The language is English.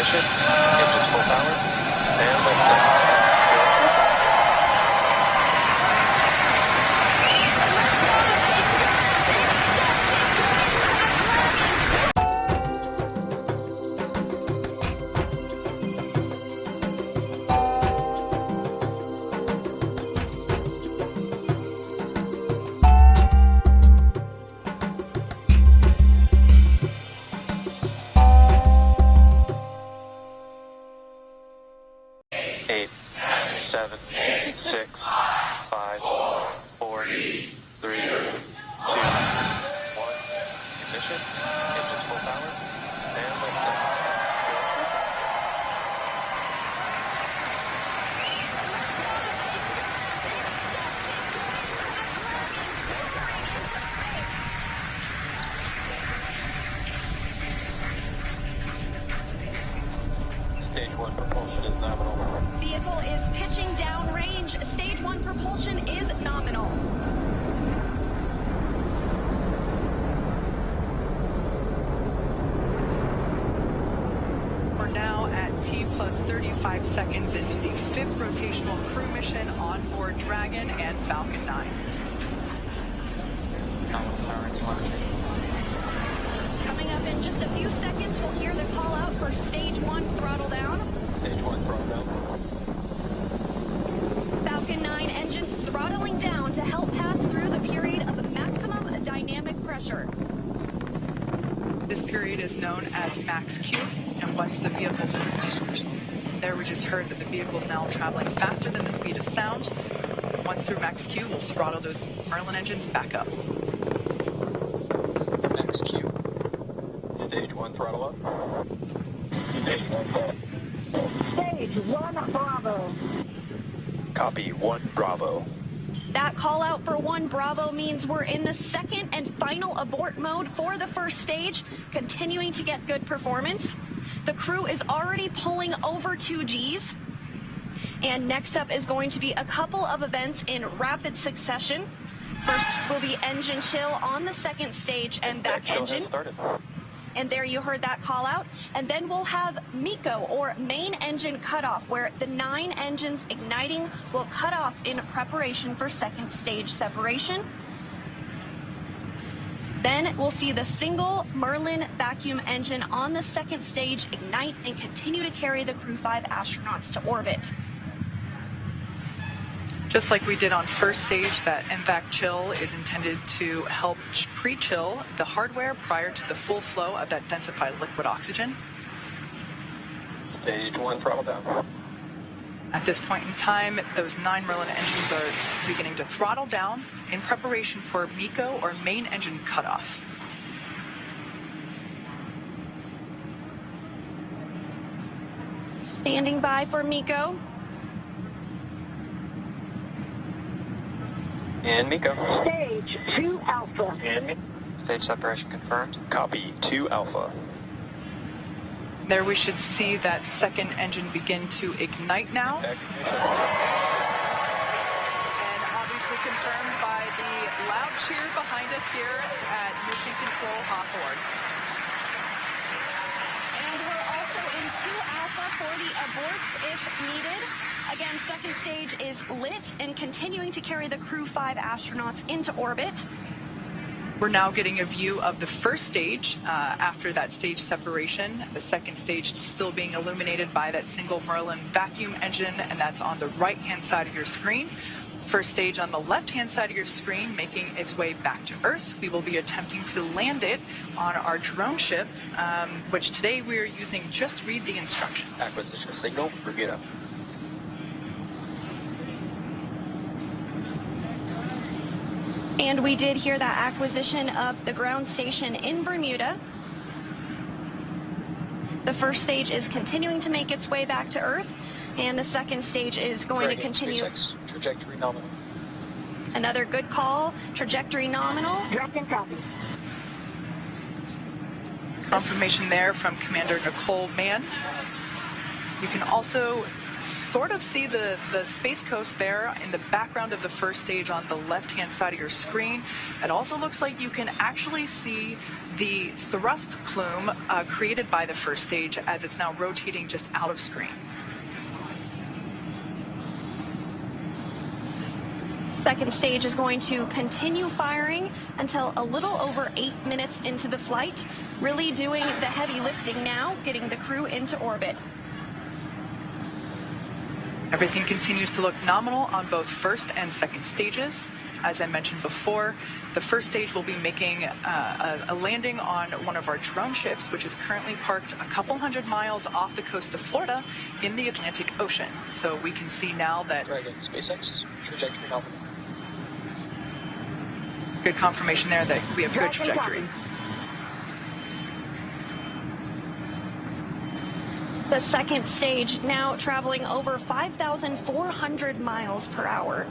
Ignition. Engines full power. And lift off. Seven, six, five, four, three, two, one. Ignition. Engines full power. And lift. Stage one propulsion is nominal. Vehicle is pitching downrange. Stage one propulsion is nominal. We're now at T plus 35 seconds into the fifth rotational crew mission on board Dragon and Falcon 9. Coming up in just a few seconds, we'll hear the call out for stage one throttle down. Stage one throttle down. Falcon 9 engines throttling down to help pass through the period of maximum dynamic pressure. This period is known as max Q, and once the vehicle... There we just heard that the vehicle is now traveling faster than the speed of sound. Once through max Q, we'll throttle those Merlin engines back up. Next Q. Stage one throttle up. Stage one. Stage one Bravo. Copy one Bravo. That call out for one Bravo means we're in the second and final abort mode for the first stage, continuing to get good performance. The crew is already pulling over 2Gs. And next up is going to be a couple of events in rapid succession. First will be engine chill on the second stage MVAC engine. And there you heard that call out. And then we'll have MECO or main engine cutoff where the nine engines igniting will cut off in preparation for second stage separation. Then we'll see the single Merlin vacuum engine on the second stage ignite and continue to carry the Crew 5 astronauts to orbit. Just like we did on first stage, that MVAC chill is intended to help pre-chill the hardware prior to the full flow of that densified liquid oxygen. Stage one throttle down. At this point in time, those nine Merlin engines are beginning to throttle down in preparation for MECO or main engine cutoff. Standing by for MECO. And MECO. Stage two Alpha. And Mi- Stage separation confirmed. Copy two Alpha. There we should see that second engine begin to ignite now. And obviously confirmed by the loud cheer behind us here at Mission Control Hawthorne. And we're 2 Alpha for the aborts if needed. Again, second stage is lit and continuing to carry the Crew 5 astronauts into orbit. We're now getting a view of the first stage uh, after that stage separation. The second stage still being illuminated by that single Merlin vacuum engine, and that's on the right-hand side of your screen. First stage on the left-hand side of your screen making its way back to Earth. We will be attempting to land it on our drone ship, um, which today we are using Just Read the Instructions. Acquisition signal. Bermuda. And we did hear that acquisition of the ground station in Bermuda. The first stage is continuing to make its way back to Earth, and the second stage is going to continue. matrix, Trajectory nominal. Another good call, trajectory nominal. Dragon copy. Confirmation there from Commander Nicole Mann. You can also sort of see the, the Space Coast there in the background of the first stage on the left-hand side of your screen. It also looks like you can actually see the thrust plume uh, created by the first stage as it's now rotating just out of screen. Second stage is going to continue firing until a little over eight minutes into the flight, really doing the heavy lifting now, getting the crew into orbit. Everything continues to look nominal on both first and second stages. As I mentioned before, the first stage will be making uh, a, a, landing on one of our drone ships, which is currently parked a couple hundred miles off the coast of Florida in the Atlantic Ocean. So we can see now that... Dragon, SpaceX, trajectory helping. Good confirmation there that we have good trajectory. The second stage now traveling over 5,400 miles per hour.